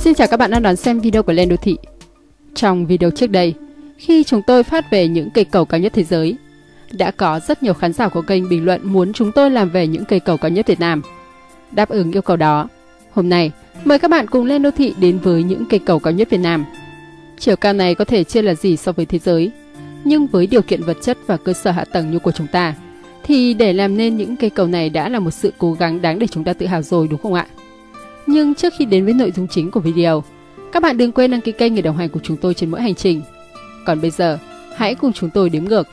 Xin chào các bạn đang đón xem video của Lên Đô Thị. Trong video trước đây, khi chúng tôi phát về những cây cầu cao nhất thế giới, đã có rất nhiều khán giả của kênh bình luận muốn chúng tôi làm về những cây cầu cao nhất Việt Nam. Đáp ứng yêu cầu đó, hôm nay mời các bạn cùng Lên Đô Thị đến với những cây cầu cao nhất Việt Nam. Chiều cao này có thể chưa là gì so với thế giới, nhưng với điều kiện vật chất và cơ sở hạ tầng như của chúng ta, thì để làm nên những cây cầu này đã là một sự cố gắng đáng để chúng ta tự hào rồi đúng không ạ? Nhưng trước khi đến với nội dung chính của video, các bạn đừng quên đăng ký kênh để đồng hành cùng chúng tôi trên mỗi hành trình. Còn bây giờ, hãy cùng chúng tôi đếm ngược.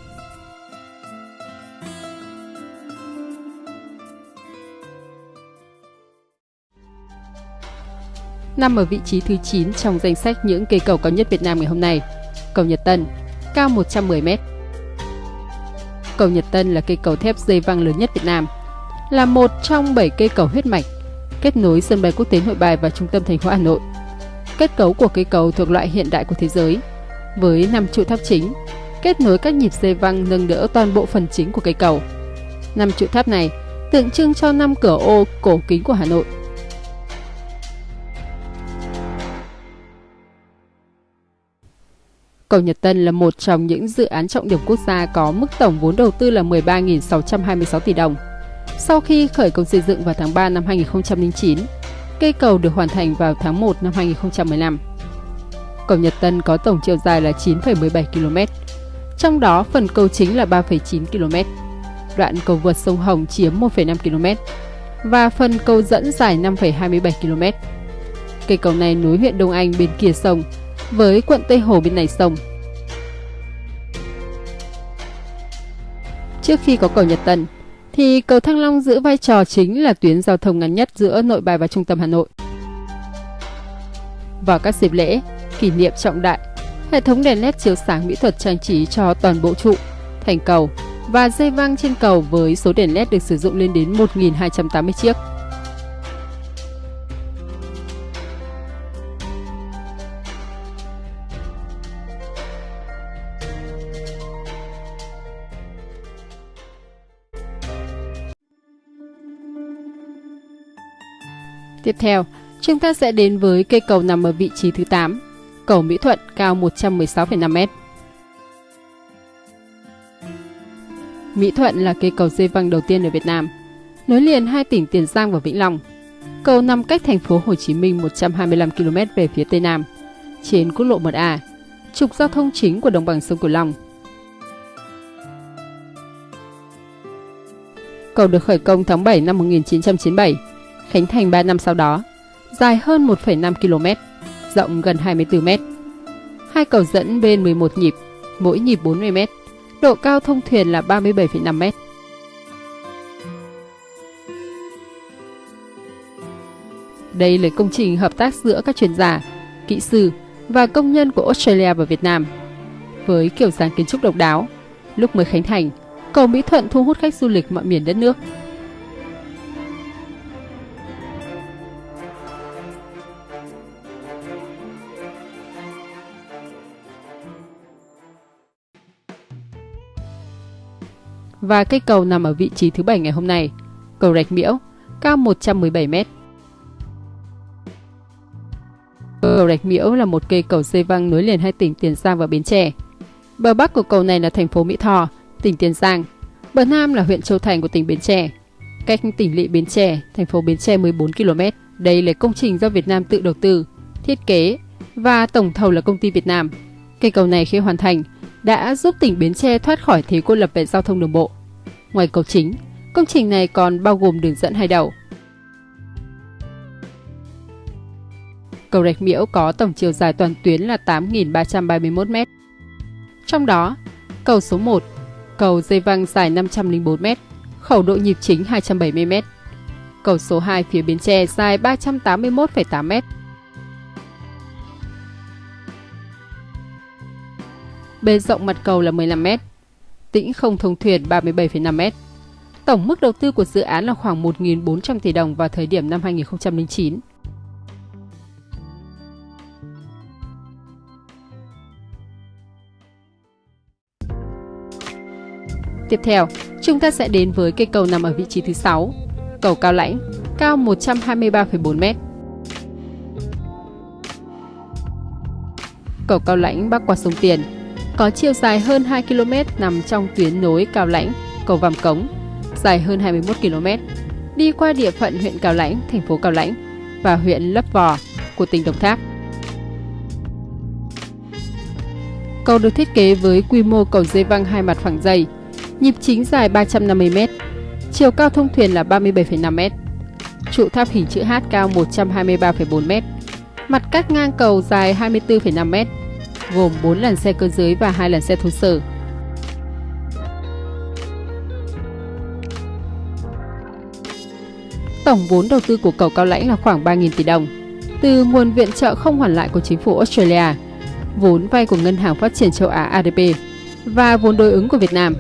Nằm ở vị trí thứ 9 trong danh sách những cây cầu cao nhất Việt Nam ngày hôm nay, cầu Nhật Tân, cao 110m. Cầu Nhật Tân là cây cầu thép dây văng lớn nhất Việt Nam, là một trong 7 cây cầu huyết mạch kết nối sân bay quốc tế Nội Bài và trung tâm thành phố Hà Nội. Kết cấu của cây cầu thuộc loại hiện đại của thế giới, với 5 trụ tháp chính, kết nối các nhịp dây văng nâng đỡ toàn bộ phần chính của cây cầu. Năm trụ tháp này tượng trưng cho năm cửa ô cổ kính của Hà Nội. Cầu Nhật Tân là một trong những dự án trọng điểm quốc gia có mức tổng vốn đầu tư là 13.626 tỷ đồng. Sau khi khởi công xây dựng vào tháng 3 năm 2009, cây cầu được hoàn thành vào tháng 1 năm 2015. Cầu Nhật Tân có tổng chiều dài là 9,17 km, trong đó phần cầu chính là 3,9 km, đoạn cầu vượt sông Hồng chiếm 1,5 km và phần cầu dẫn dài 5,27 km. Cây cầu này nối huyện Đông Anh bên kia sông với quận Tây Hồ bên này sông. Trước khi có cầu Nhật Tân, thì cầu Thăng Long giữ vai trò chính là tuyến giao thông ngắn nhất giữa nội bài và trung tâm Hà Nội. Vào các dịp lễ, kỷ niệm trọng đại, hệ thống đèn led chiếu sáng mỹ thuật trang trí cho toàn bộ trụ, thành cầu và dây văng trên cầu với số đèn led được sử dụng lên đến 1.280 chiếc. Tiếp theo, chúng ta sẽ đến với cây cầu nằm ở vị trí thứ 8, cầu Mỹ Thuận cao 116,5m. Mỹ Thuận là cây cầu dây văng đầu tiên ở Việt Nam, nối liền hai tỉnh Tiền Giang và Vĩnh Long. Cầu nằm cách thành phố Hồ Chí Minh 125 km về phía tây nam, trên quốc lộ 1A, trục giao thông chính của đồng bằng sông Cửu Long. Cầu được khởi công tháng 7 năm 1997 khánh thành 3 năm sau đó, dài hơn 1,5 km, rộng gần 24 m. Hai cầu dẫn bên 11 nhịp, mỗi nhịp 40 m, độ cao thông thuyền là 37,5 m. Đây là công trình hợp tác giữa các chuyên gia, kỹ sư và công nhân của Australia và Việt Nam. Với kiểu dáng kiến trúc độc đáo, lúc mới khánh thành, cầu Mỹ Thuận thu hút khách du lịch mọi miền đất nước. Và cây cầu nằm ở vị trí thứ bảy ngày hôm nay, cầu Rạch Miễu, cao 117 m. Cầu Rạch Miễu là một cây cầu dây văng nối liền hai tỉnh Tiền Giang và Bến Tre. Bờ bắc của cầu này là thành phố Mỹ Tho, tỉnh Tiền Giang. Bờ nam là huyện Châu Thành của tỉnh Bến Tre. Cách tỉnh lỵ Bến Tre, thành phố Bến Tre 14 km. Đây là công trình do Việt Nam tự đầu tư, thiết kế và tổng thầu là công ty Việt Nam. Cây cầu này khi hoàn thành đã giúp tỉnh Bến Tre thoát khỏi thế cô lập về giao thông đường bộ. Ngoài cầu chính, công trình này còn bao gồm đường dẫn hai đầu. Cầu Rạch Miễu có tổng chiều dài toàn tuyến là 8.331 m. Trong đó, cầu số 1, cầu dây văng dài 504 m, khẩu độ nhịp chính 270 m. Cầu số 2 phía Bến Tre dài 381,8 Bề rộng mặt cầu là 15 m, tĩnh không thông thuyền 37,5 m. Tổng mức đầu tư của dự án là khoảng 1.400 tỷ đồng vào thời điểm năm 2009. Tiếp theo, chúng ta sẽ đến với cây cầu nằm ở vị trí thứ 6, cầu Cao Lãnh, cao 123,4 m. cầu Cao Lãnh bắc qua sông Tiền, có chiều dài hơn 2 km nằm trong tuyến nối Cao Lãnh, cầu Vàm Cống, dài hơn 21 km, đi qua địa phận huyện Cao Lãnh, thành phố Cao Lãnh và huyện Lấp Vò của tỉnh Đồng Tháp. Cầu được thiết kế với quy mô cầu dây văng hai mặt phẳng dày, nhịp chính dài 350 m, chiều cao thông thuyền là 37,5 m, trụ tháp hình chữ H cao 123,4 m, mặt cắt ngang cầu dài 24,5 m, gồm 4 làn xe cơ giới và 2 làn xe thô sơ. Tổng vốn đầu tư của cầu Cao Lãnh là khoảng 3.000 tỷ đồng, từ nguồn viện trợ không hoàn lại của chính phủ Australia, vốn vay của Ngân hàng Phát triển châu Á ADB và vốn đối ứng của Việt Nam.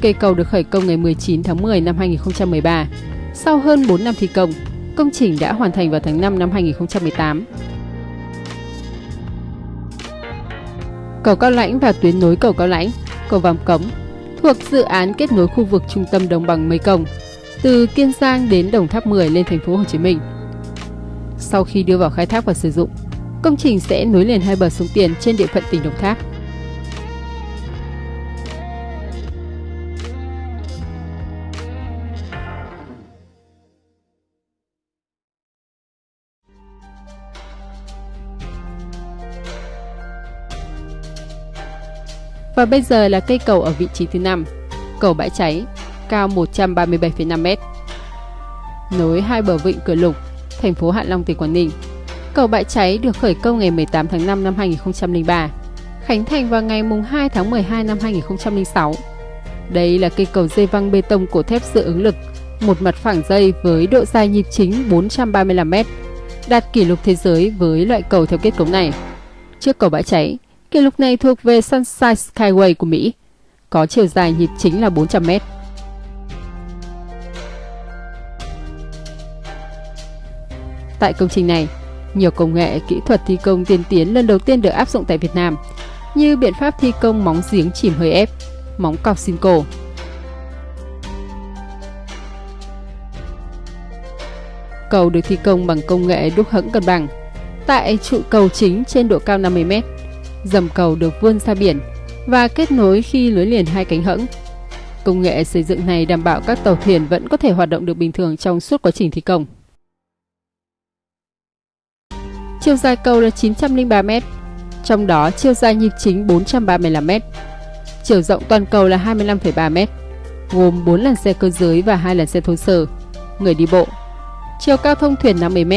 Cây cầu được khởi công ngày 19 tháng 10 năm 2013. Sau hơn 4 năm thi công, công trình đã hoàn thành vào tháng 5 năm 2018. Cầu Cao Lãnh và tuyến nối cầu Cao Lãnh, cầu Vàm Cống thuộc dự án kết nối khu vực trung tâm đồng bằng Mây Công từ Kiên Giang đến Đồng Tháp 10 lên thành phố Hồ Chí Minh. Sau khi đưa vào khai thác và sử dụng, công trình sẽ nối liền hai bờ sông Tiền trên địa phận tỉnh Đồng Tháp. Và bây giờ là cây cầu ở vị trí thứ 5, cầu Bãi Cháy, cao 137,5m. Nối hai bờ vịnh Cửa Lục, thành phố Hạ Long, tỉnh Quảng Ninh. Cầu Bãi Cháy được khởi công ngày 18 tháng 5 năm 2003, khánh thành vào ngày 2 tháng 12 năm 2006. Đây là cây cầu dây văng bê tông cổ thép dự ứng lực, một mặt phẳng dây với độ dài nhịp chính 435m, đạt kỷ lục thế giới với loại cầu theo kết cấu này. Trước cầu Bãi Cháy, Kỷ lục này thuộc về Sunshine Skyway của Mỹ, có chiều dài nhịp chính là 400 mét. Tại công trình này, nhiều công nghệ kỹ thuật thi công tiên tiến lần đầu tiên được áp dụng tại Việt Nam, như biện pháp thi công móng giếng chìm hơi ép, móng cọc xin cổ. Cầu được thi công bằng công nghệ đúc hẫng cân bằng, tại trụ cầu chính trên độ cao 50 mét dầm cầu được vươn ra biển và kết nối khi lưới liền hai cánh hẫng. Công nghệ xây dựng này đảm bảo các tàu thuyền vẫn có thể hoạt động được bình thường trong suốt quá trình thi công. Chiều dài cầu là 903 m, trong đó chiều dài nhịp chính 435 m. Chiều rộng toàn cầu là 25,3 m, gồm 4 làn xe cơ giới và 2 làn xe thô sơ, người đi bộ. Chiều cao thông thuyền 50 m,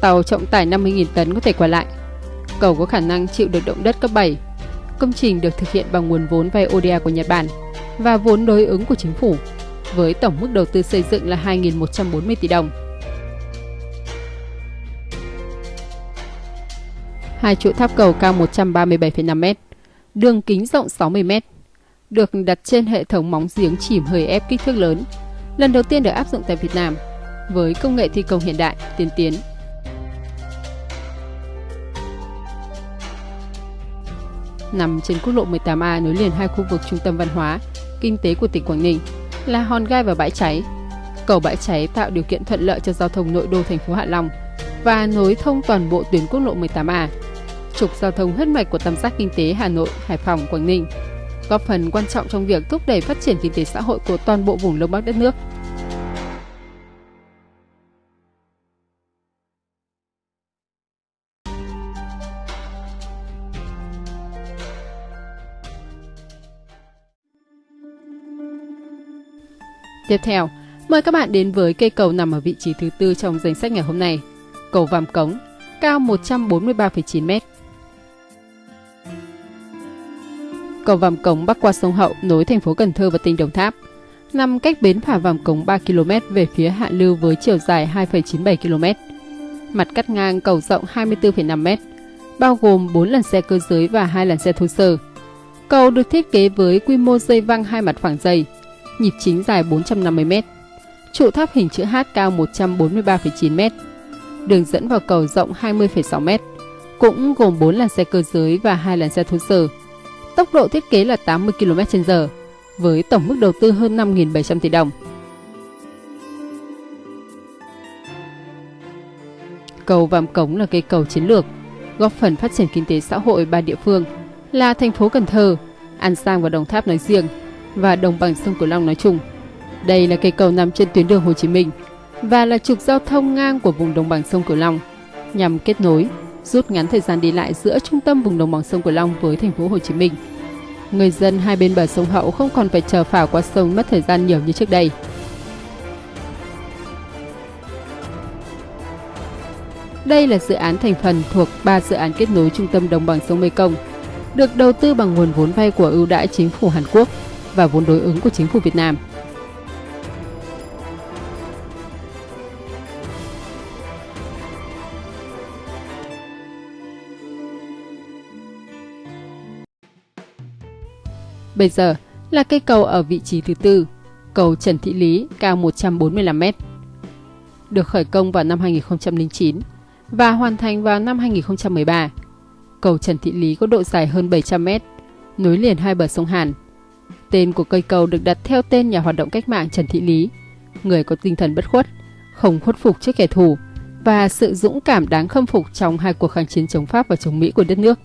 tàu trọng tải 50.000 tấn có thể qua lại cầu có khả năng chịu được động đất cấp 7. Công trình được thực hiện bằng nguồn vốn vay ODA của Nhật Bản và vốn đối ứng của chính phủ, với tổng mức đầu tư xây dựng là 2.140 tỷ đồng. Hai trụ tháp cầu cao 137,5 m, đường kính rộng 60 m, được đặt trên hệ thống móng giếng chìm hơi ép kích thước lớn, lần đầu tiên được áp dụng tại Việt Nam với công nghệ thi công hiện đại, tiên tiến nằm trên quốc lộ 18A nối liền hai khu vực trung tâm văn hóa, kinh tế của tỉnh Quảng Ninh là Hòn Gai và Bãi Cháy. Cầu Bãi Cháy tạo điều kiện thuận lợi cho giao thông nội đô thành phố Hạ Long và nối thông toàn bộ tuyến quốc lộ 18A, trục giao thông huyết mạch của tam giác kinh tế Hà Nội, Hải Phòng, Quảng Ninh, góp phần quan trọng trong việc thúc đẩy phát triển kinh tế xã hội của toàn bộ vùng Đông Bắc đất nước. Tiếp theo, mời các bạn đến với cây cầu nằm ở vị trí thứ tư trong danh sách ngày hôm nay. Cầu Vàm Cống, cao 143,9 m. Cầu Vàm Cống bắc qua sông Hậu nối thành phố Cần Thơ và tỉnh Đồng Tháp, nằm cách bến phà Vàm Cống 3 km về phía hạ lưu với chiều dài 2,97 km. Mặt cắt ngang cầu rộng 24,5 m, bao gồm 4 làn xe cơ giới và 2 làn xe thô sơ. Cầu được thiết kế với quy mô dây văng hai mặt phẳng dày, nhịp chính dài 450m, trụ tháp hình chữ H cao 143,9m, đường dẫn vào cầu rộng 20,6m, cũng gồm 4 làn xe cơ giới và 2 làn xe thô sơ. Tốc độ thiết kế là 80 km/h, với tổng mức đầu tư hơn 5.700 tỷ đồng. Cầu Vàm Cống là cây cầu chiến lược, góp phần phát triển kinh tế xã hội ba địa phương là thành phố Cần Thơ, An Giang và Đồng Tháp nói riêng và đồng bằng sông Cửu Long nói chung. Đây là cây cầu nằm trên tuyến đường Hồ Chí Minh và là trục giao thông ngang của vùng đồng bằng sông Cửu Long nhằm kết nối, rút ngắn thời gian đi lại giữa trung tâm vùng đồng bằng sông Cửu Long với thành phố Hồ Chí Minh. Người dân hai bên bờ sông Hậu không còn phải chờ phà qua sông mất thời gian nhiều như trước đây. Đây là dự án thành phần thuộc 3 dự án kết nối trung tâm đồng bằng sông Mekong, được đầu tư bằng nguồn vốn vay của ưu đãi chính phủ Hàn Quốc và vốn đối ứng của chính phủ Việt Nam. Bây giờ là cây cầu ở vị trí thứ tư, cầu Trần Thị Lý cao 145 m. Được khởi công vào năm 2009 và hoàn thành vào năm 2013. Cầu Trần Thị Lý có độ dài hơn 700 m, nối liền hai bờ sông Hàn. Tên của cây cầu được đặt theo tên nhà hoạt động cách mạng Trần Thị Lý, người có tinh thần bất khuất, không khuất phục trước kẻ thù và sự dũng cảm đáng khâm phục trong hai cuộc kháng chiến chống Pháp và chống Mỹ của đất nước.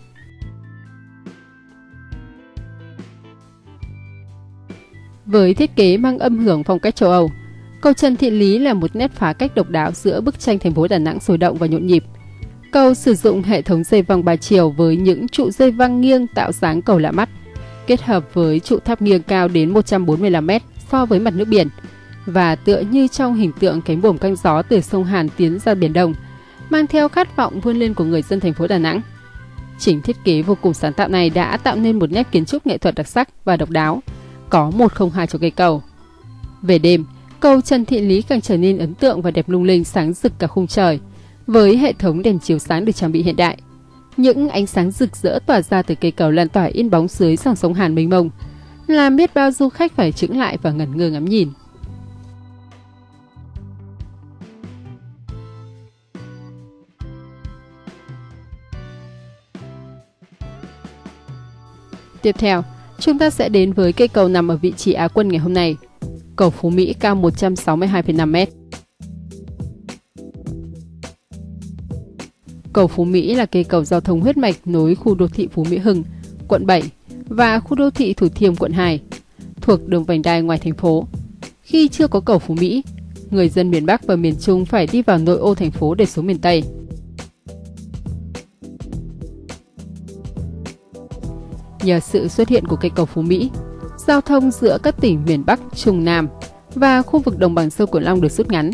Với thiết kế mang âm hưởng phong cách châu Âu, cầu Trần Thị Lý là một nét phá cách độc đáo giữa bức tranh thành phố Đà Nẵng sôi động và nhộn nhịp. Cầu sử dụng hệ thống dây văng ba chiều với những trụ dây văng nghiêng tạo dáng cầu lạ mắt, kết hợp với trụ tháp nghiêng cao đến 145 m so với mặt nước biển và tựa như trong hình tượng cánh buồm căng gió từ sông Hàn tiến ra biển Đông, mang theo khát vọng vươn lên của người dân thành phố Đà Nẵng. Chỉnh thiết kế vô cùng sáng tạo này đã tạo nên một nét kiến trúc nghệ thuật đặc sắc và độc đáo, có 102 cho cây cầu. Về đêm, cầu Trần Thị Lý càng trở nên ấn tượng và đẹp lung linh sáng rực cả khung trời, với hệ thống đèn chiếu sáng được trang bị hiện đại. Những ánh sáng rực rỡ tỏa ra từ cây cầu lan tỏa in bóng dưới dòng sông Hàn mênh mông, làm biết bao du khách phải chững lại và ngẩn ngơ ngắm nhìn. Tiếp theo, Chúng ta sẽ đến với cây cầu nằm ở vị trí Á quân ngày hôm nay. Cầu Phú Mỹ cao 162,5 m. Cầu Phú Mỹ là cây cầu giao thông huyết mạch nối khu đô thị Phú Mỹ Hưng, quận 7 và khu đô thị Thủ Thiêm, quận 2, thuộc đường vành đai ngoài thành phố. Khi chưa có cầu Phú Mỹ, người dân miền Bắc và miền Trung phải đi vào nội ô thành phố để xuống miền Tây. Nhờ sự xuất hiện của cây cầu Phú Mỹ, giao thông giữa các tỉnh miền Bắc, Trung Nam và khu vực đồng bằng sông Cửu Long được rút ngắn,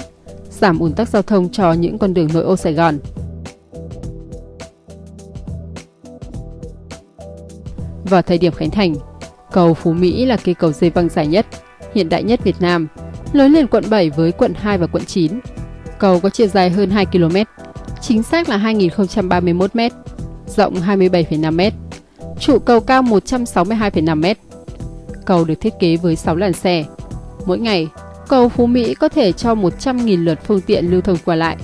giảm ùn tắc giao thông cho những con đường nội ô Sài Gòn. Vào thời điểm khánh thành, cầu Phú Mỹ là cây cầu dây văng dài nhất, hiện đại nhất Việt Nam, nối liền quận 7 với quận 2 và quận 9. Cầu có chiều dài hơn 2 km, chính xác là 2.031 m, rộng 27,5 m Trụ cầu cao 162,5 m. Cầu được thiết kế với 6 làn xe. Mỗi ngày, cầu Phú Mỹ có thể cho 100.000 lượt phương tiện lưu thông qua lại.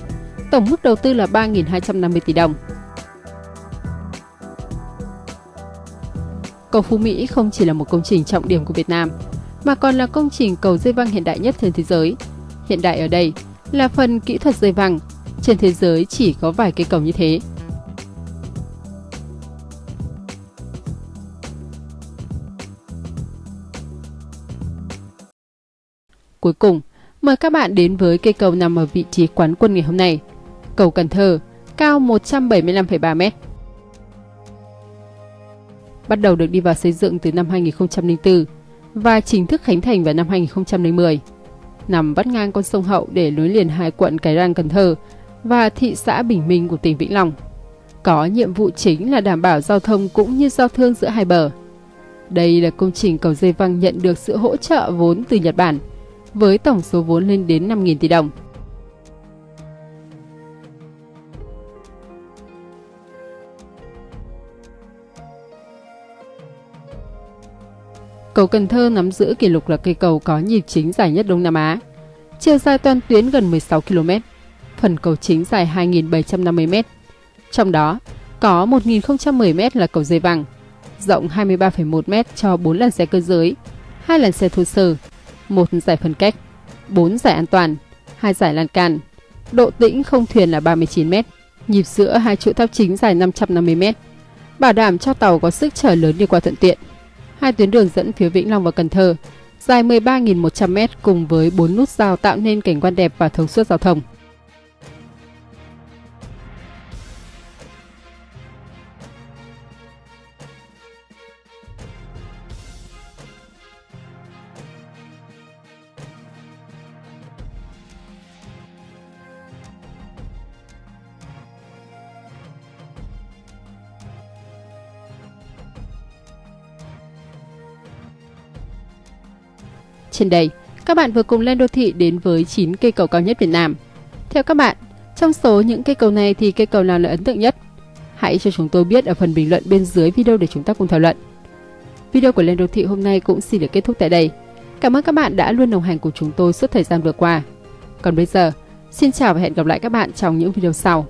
Tổng mức đầu tư là 3.250 tỷ đồng. Cầu Phú Mỹ không chỉ là một công trình trọng điểm của Việt Nam, mà còn là công trình cầu dây văng hiện đại nhất trên thế giới. Hiện đại ở đây là phần kỹ thuật dây văng. Trên thế giới chỉ có vài cây cầu như thế. Cuối cùng, mời các bạn đến với cây cầu nằm ở vị trí quán quân ngày hôm nay. Cầu Cần Thơ, cao 175,3 m. Bắt đầu được đi vào xây dựng từ năm 2004 và chính thức khánh thành vào năm 2010. Nằm vắt ngang con sông Hậu để nối liền hai quận Cái Răng, Cần Thơ và thị xã Bình Minh của tỉnh Vĩnh Long. Có nhiệm vụ chính là đảm bảo giao thông cũng như giao thương giữa hai bờ. Đây là công trình cầu dây văng nhận được sự hỗ trợ vốn từ Nhật Bản – với tổng số vốn lên đến 5.000 tỷ đồng. Cầu Cần Thơ nắm giữ kỷ lục là cây cầu có nhịp chính dài nhất Đông Nam Á. Chiều dài toàn tuyến gần 16 km, phần cầu chính dài 2.750 m. Trong đó, có 1.010 m là cầu dây vàng, rộng 23,1 m cho 4 làn xe cơ giới, 2 làn xe thô sơ một giải phân cách, 4 giải an toàn, 2 giải lan can, Độ tĩnh không thuyền là 39 m, nhịp giữa hai trụ tháp chính dài 550 m, bảo đảm cho tàu có sức chở lớn đi qua thuận tiện. Hai tuyến đường dẫn phía Vĩnh Long và Cần Thơ, dài 13.100 m cùng với 4 nút giao tạo nên cảnh quan đẹp và thông suốt giao thông. Trên đây, các bạn vừa cùng lên đô thị đến với 9 cây cầu cao nhất Việt Nam. Theo các bạn, trong số những cây cầu này thì cây cầu nào là ấn tượng nhất? Hãy cho chúng tôi biết ở phần bình luận bên dưới video để chúng ta cùng thảo luận. Video của Lên Đô Thị hôm nay cũng xin được kết thúc tại đây. Cảm ơn các bạn đã luôn đồng hành cùng chúng tôi suốt thời gian vừa qua. Còn bây giờ, xin chào và hẹn gặp lại các bạn trong những video sau.